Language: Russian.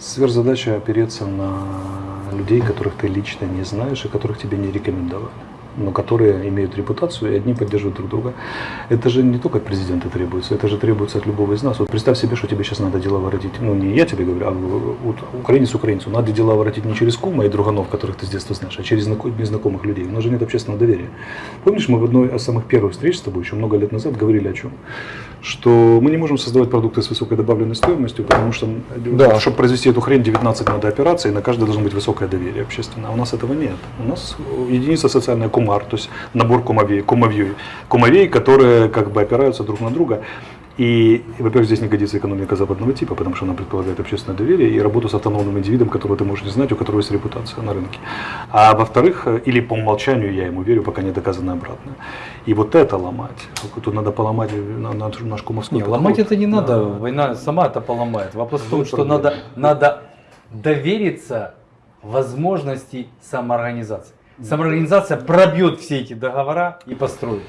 Сверхзадача опереться на людей, которых ты лично не знаешь и которых тебе не рекомендовали, но которые имеют репутацию и одни поддерживают друг друга. Это же не только от президента требуется, это же требуется от любого из нас. Вот представь себе, что тебе сейчас надо дела воротить, ну не я тебе говорю, а вот украинец украинцу, надо дела воротить не через кума и друганов, которых ты с детства знаешь, а через знако- незнакомых людей. У нас же нет общественного доверия. Помнишь, мы в одной из самых первых встреч с тобой еще много лет назад говорили о чем? Что мы не можем создавать продукты с высокой добавленной стоимостью, потому что, Да. чтобы произвести эту хрень, 19 надо операций, на каждой должно быть высокое доверие общественное. А у нас этого нет. У нас единица социальная кумар, то есть набор кумовей, кумовей, кумовей, которые как бы опираются друг на друга. И, во-первых, здесь не годится экономика западного типа, потому что она предполагает общественное доверие и работу с автономным индивидом, которого ты можешь не знать, у которого есть репутация на рынке. А во-вторых, или по умолчанию я ему верю, пока не доказано обратно. И вот это ломать, тут надо поломать на- на- наш кумовской Не, подход. ломать это не Да. надо, война сама это поломает. Вопрос в том, что надо, надо довериться возможности самоорганизации. Самоорганизация пробьет все эти договора и построит.